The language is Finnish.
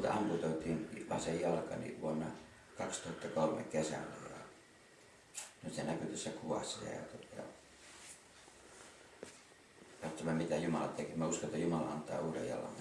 multa amputoitiin vasen jalkani niin vuonna 2003 kesällä ja nyt se näkyy tässä kuvassa ja, tota, ja katsomme mitä Jumala teki. Mä uskon, että Jumala antaa uuden jalan